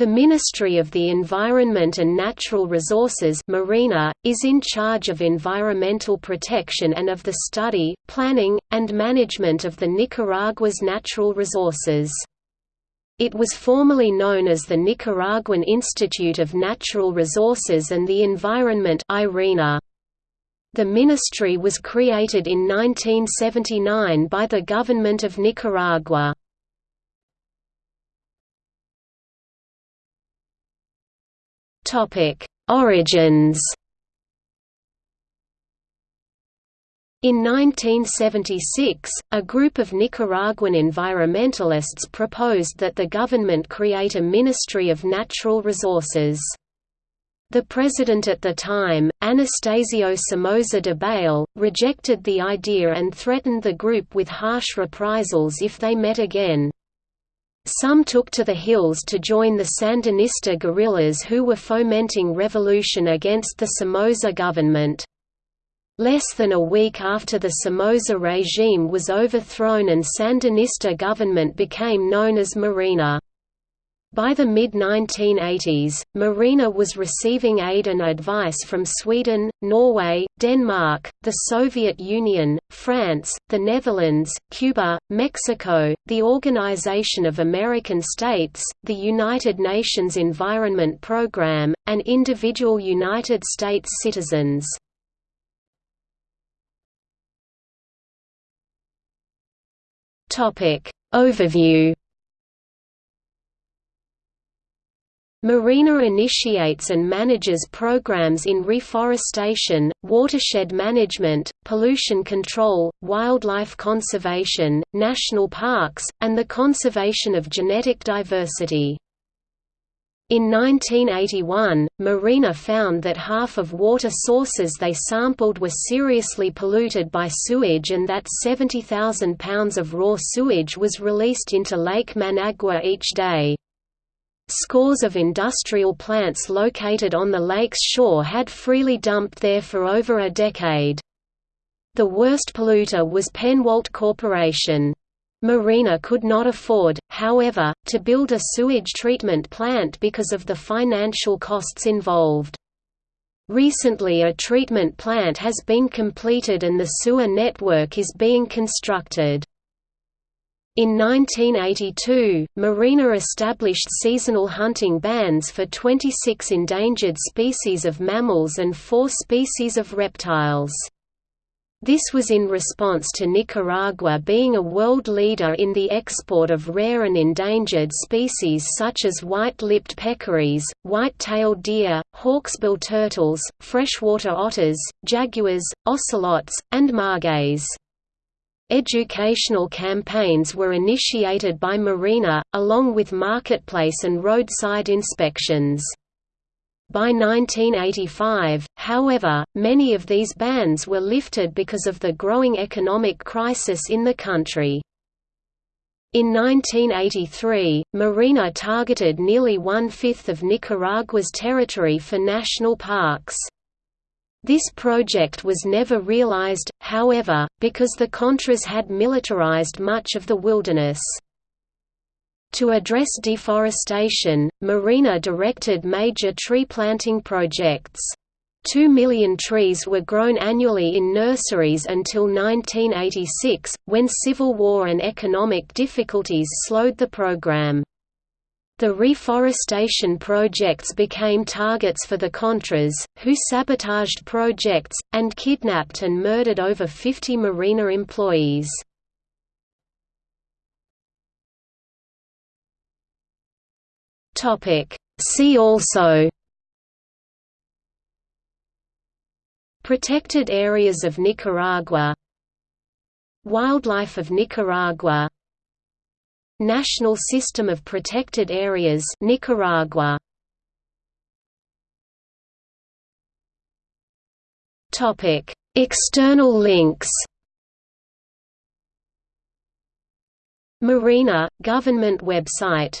The Ministry of the Environment and Natural Resources MARENA, is in charge of environmental protection and of the study, planning, and management of the Nicaragua's natural resources. It was formerly known as the Nicaraguan Institute of Natural Resources and the Environment. The ministry was created in 1979 by the government of Nicaragua. Origins In 1976, a group of Nicaraguan environmentalists proposed that the government create a Ministry of Natural Resources. The president at the time, Anastasio Somoza Debayle, rejected the idea and threatened the group with harsh reprisals if they met again. Some took to the hills to join the Sandinista guerrillas who were fomenting revolution against the Somoza government. Less than a week after the Somoza regime was overthrown and Sandinista government became known as MARENA. By the mid-1980s, MARENA was receiving aid and advice from Sweden, Norway, Denmark, the Soviet Union, France, the Netherlands, Cuba, Mexico, the Organization of American States, the United Nations Environment Programme, and individual United States citizens. Overview MARENA initiates and manages programs in reforestation, watershed management, pollution control, wildlife conservation, national parks, and the conservation of genetic diversity. In 1981, MARENA found that half of water sources they sampled were seriously polluted by sewage and that 70,000 pounds of raw sewage was released into Lake Managua each day. Scores of industrial plants located on the lake's shore had freely dumped there for over a decade. The worst polluter was Pennwalt Corporation. MARENA could not afford, however, to build a sewage treatment plant because of the financial costs involved. Recently a treatment plant has been completed and the sewer network is being constructed. In 1982, MARENA established seasonal hunting bans for 26 endangered species of mammals and four species of reptiles. This was in response to Nicaragua being a world leader in the export of rare and endangered species such as white-lipped peccaries, white-tailed deer, hawksbill turtles, freshwater otters, jaguars, ocelots, and margays. Educational campaigns were initiated by MARENA, along with marketplace and roadside inspections. By 1985, however, many of these bans were lifted because of the growing economic crisis in the country. In 1983, MARENA targeted nearly one-fifth of Nicaragua's territory for national parks. This project was never realized, however, because the Contras had militarized much of the wilderness. To address deforestation, MARENA directed major tree planting projects. Two million trees were grown annually in nurseries until 1986, when civil war and economic difficulties slowed the program. The reforestation projects became targets for the Contras, who sabotaged projects, and kidnapped and murdered over 50 MARENA employees. See also Protected areas of Nicaragua Wildlife of Nicaragua National System of Protected Areas Nicaragua. Topic. External links. MARENA government website